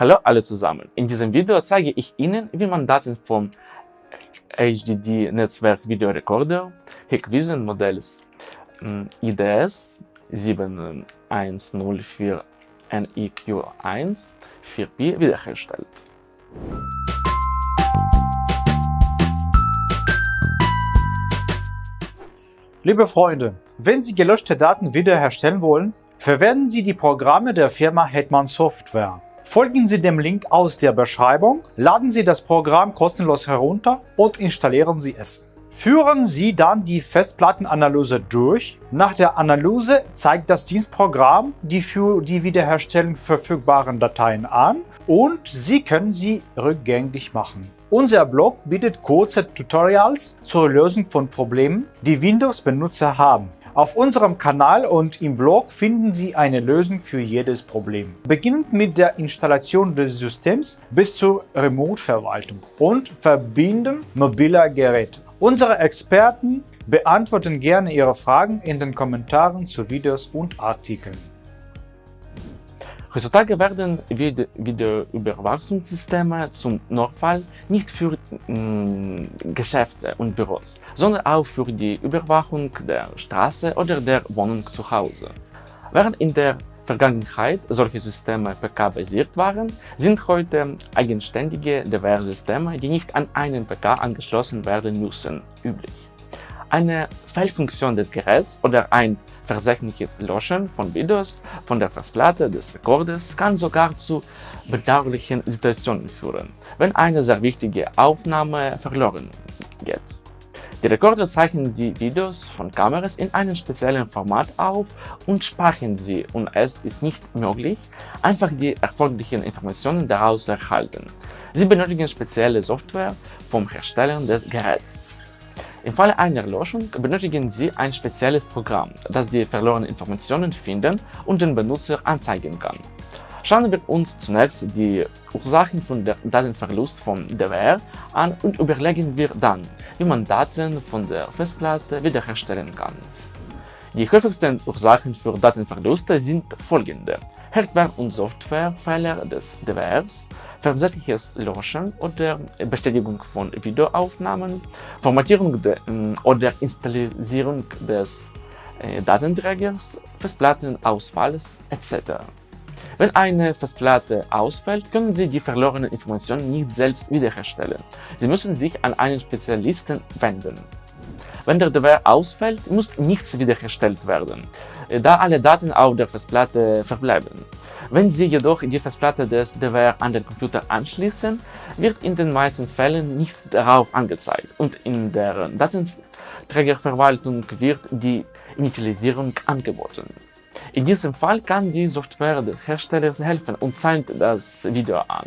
Hallo alle zusammen. In diesem Video zeige ich Ihnen, wie man Daten vom HDD Netzwerk Videorekorder Hikvision Modells IDS 7104 NIQ1 4P wiederherstellt. Liebe Freunde, wenn Sie gelöschte Daten wiederherstellen wollen, verwenden Sie die Programme der Firma Hetman Software. Folgen Sie dem Link aus der Beschreibung, laden Sie das Programm kostenlos herunter und installieren Sie es. Führen Sie dann die Festplattenanalyse durch. Nach der Analyse zeigt das Dienstprogramm die für die Wiederherstellung verfügbaren Dateien an und Sie können sie rückgängig machen. Unser Blog bietet kurze Tutorials zur Lösung von Problemen, die Windows-Benutzer haben. Auf unserem Kanal und im Blog finden Sie eine Lösung für jedes Problem. Beginnend mit der Installation des Systems bis zur Remote-Verwaltung und Verbinden mobiler Geräte. Unsere Experten beantworten gerne Ihre Fragen in den Kommentaren zu Videos und Artikeln. Heutzutage werden Videoüberwachungssysteme zum Notfall nicht für mh, Geschäfte und Büros, sondern auch für die Überwachung der Straße oder der Wohnung zu Hause. Während in der Vergangenheit solche Systeme PK-basiert waren, sind heute eigenständige DWR-Systeme, die nicht an einen PK angeschlossen werden müssen, üblich. Eine Fehlfunktion des Geräts oder ein versehentliches Löschen von Videos von der Festplatte des Rekorders kann sogar zu bedauerlichen Situationen führen, wenn eine sehr wichtige Aufnahme verloren geht. Die Rekorder zeichnen die Videos von Kameras in einem speziellen Format auf und speichern sie und es ist nicht möglich, einfach die erforderlichen Informationen daraus zu erhalten. Sie benötigen spezielle Software vom Hersteller des Geräts. Im Falle einer Löschung benötigen Sie ein spezielles Programm, das die verlorenen Informationen finden und den Benutzer anzeigen kann. Schauen wir uns zunächst die Ursachen von der Datenverlust von DWR an und überlegen wir dann, wie man Daten von der Festplatte wiederherstellen kann. Die häufigsten Ursachen für Datenverluste sind folgende. Hardware- und Softwarefehler des DWRs, versehentliches Löschen oder Bestätigung von Videoaufnahmen, Formatierung ähm, oder Installierung des äh, Datenträgers, Festplattenausfalls etc. Wenn eine Festplatte ausfällt, können Sie die verlorenen Informationen nicht selbst wiederherstellen. Sie müssen sich an einen Spezialisten wenden. Wenn der DWR ausfällt, muss nichts wiederhergestellt werden, da alle Daten auf der Festplatte verbleiben. Wenn Sie jedoch die Festplatte des DWR an den Computer anschließen, wird in den meisten Fällen nichts darauf angezeigt und in der Datenträgerverwaltung wird die Initialisierung angeboten. In diesem Fall kann die Software des Herstellers helfen und zeigt das Video an.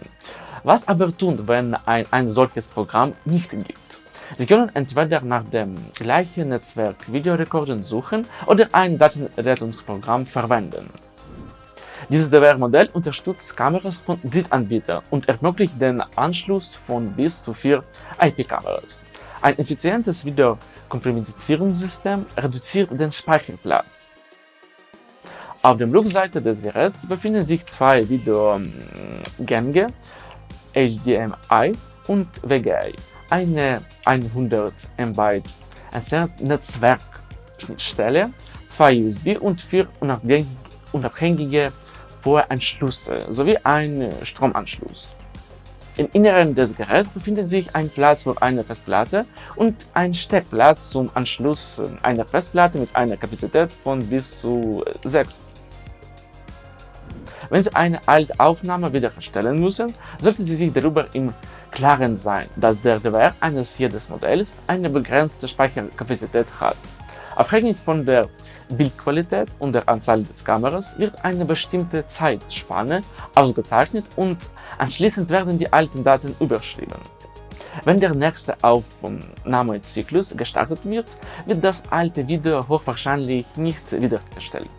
Was aber tun, wenn ein, ein solches Programm nicht gibt? Sie können entweder nach dem gleichen Netzwerk Videorekorden suchen oder ein Datenrettungsprogramm verwenden. Dieses DWR-Modell unterstützt Kameras von Drittanbietern und ermöglicht den Anschluss von bis zu vier IP-Kameras. Ein effizientes Videokompromissierungssystem reduziert den Speicherplatz. Auf der Rückseite des Geräts befinden sich zwei Videogänge, HDMI und VGA eine 100 MB Netzwerkschnittstelle, zwei USB und vier unabhängige POE-Anschlüsse sowie ein Stromanschluss. Im Inneren des Geräts befindet sich ein Platz für eine Festplatte und ein Steckplatz zum Anschluss einer Festplatte mit einer Kapazität von bis zu 6 wenn Sie eine alte Aufnahme wiederherstellen müssen, sollten Sie sich darüber im Klaren sein, dass der DWR eines jedes Modells eine begrenzte Speicherkapazität hat. Abhängig von der Bildqualität und der Anzahl des Kameras wird eine bestimmte Zeitspanne ausgezeichnet und anschließend werden die alten Daten überschrieben. Wenn der nächste Aufnahmezyklus gestartet wird, wird das alte Video hochwahrscheinlich nicht wiederhergestellt.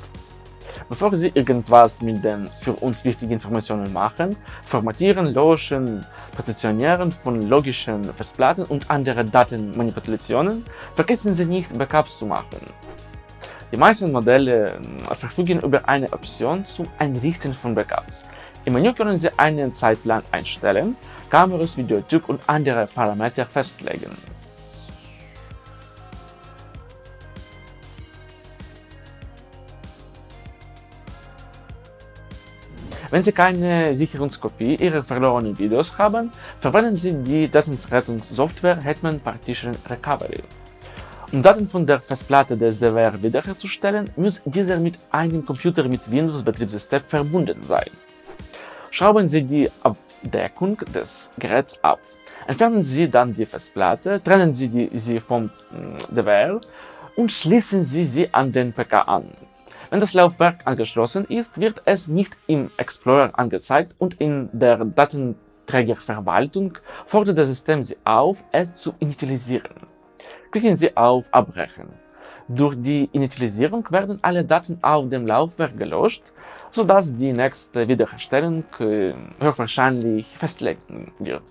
Bevor Sie irgendwas mit den für uns wichtigen Informationen machen, formatieren, löschen, Partitionieren von logischen Festplatten und andere Datenmanipulationen, vergessen Sie nicht, Backups zu machen. Die meisten Modelle äh, verfügen über eine Option zum Einrichten von Backups. Im Menü können Sie einen Zeitplan einstellen, Kameras, Videotyp und andere Parameter festlegen. Wenn Sie keine Sicherungskopie Ihrer verlorenen Videos haben, verwenden Sie die Datenrettungssoftware Hetman Partition Recovery. Um Daten von der Festplatte des DWR wiederherzustellen, muss dieser mit einem Computer mit Windows-Betriebssystem verbunden sein. Schrauben Sie die Abdeckung des Geräts ab. Entfernen Sie dann die Festplatte, trennen Sie die, sie vom DWR und schließen Sie sie an den PK an. Wenn das Laufwerk angeschlossen ist, wird es nicht im Explorer angezeigt und in der Datenträgerverwaltung fordert das System Sie auf, es zu initialisieren. Klicken Sie auf Abbrechen. Durch die Initialisierung werden alle Daten auf dem Laufwerk gelöscht, sodass die nächste Wiederherstellung äh, höchstwahrscheinlich festlegen wird.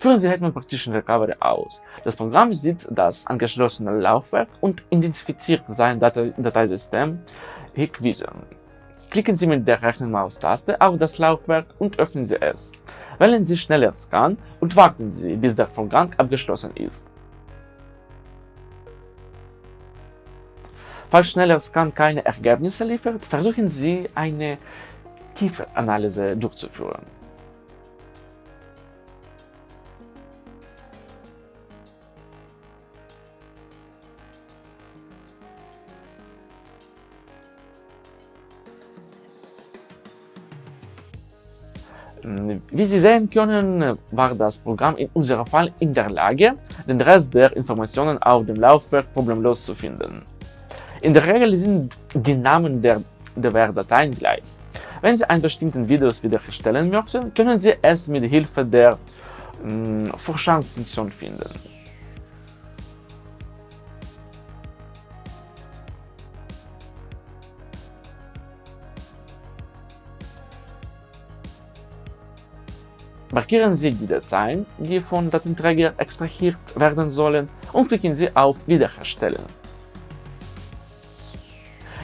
Führen Sie Hetman Partition Recovery aus. Das Programm sieht das angeschlossene Laufwerk und identifiziert sein Date Dateisystem Hikvision. Klicken Sie mit der rechten Maustaste auf das Laufwerk und öffnen Sie es. Wählen Sie Schneller Scan und warten Sie, bis der Vorgang abgeschlossen ist. Falls schneller Scan keine Ergebnisse liefert, versuchen Sie eine Tiefanalyse durchzuführen. Wie Sie sehen können, war das Programm in unserem Fall in der Lage, den Rest der Informationen auf dem Laufwerk problemlos zu finden. In der Regel sind die Namen der DWR-Dateien gleich. Wenn Sie einen bestimmten Videos wiederherstellen möchten, können Sie es mit Hilfe der äh, Vorschau-Funktion finden. Markieren Sie die Dateien, die vom Datenträger extrahiert werden sollen und klicken Sie auf Wiederherstellen.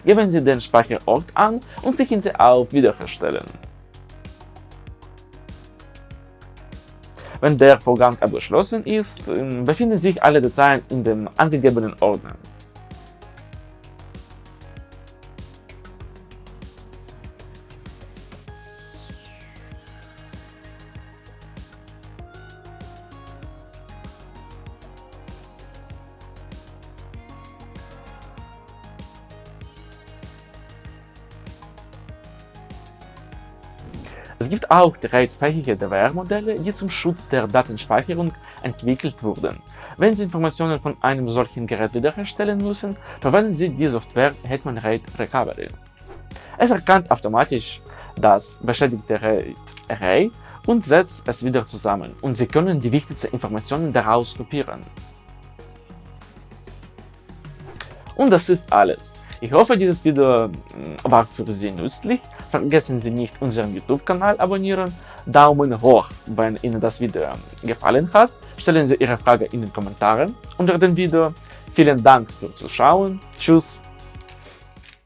Geben Sie den Speicherort an und klicken Sie auf Wiederherstellen. Wenn der Vorgang abgeschlossen ist, befinden sich alle Dateien in dem angegebenen Ordner. Es gibt auch dreifähige DWR-Modelle, die zum Schutz der Datenspeicherung entwickelt wurden. Wenn Sie Informationen von einem solchen Gerät wiederherstellen müssen, verwenden Sie die Software Hetman RAID Recovery. Es erkannt automatisch das beschädigte Array und setzt es wieder zusammen und Sie können die wichtigsten Informationen daraus kopieren. Und das ist alles. Ich hoffe, dieses Video mm, war für Sie nützlich. Vergessen Sie nicht, unseren YouTube-Kanal abonnieren. Daumen hoch, wenn Ihnen das Video gefallen hat. Stellen Sie Ihre Frage in den Kommentaren unter dem Video. Vielen Dank fürs Zuschauen. Tschüss.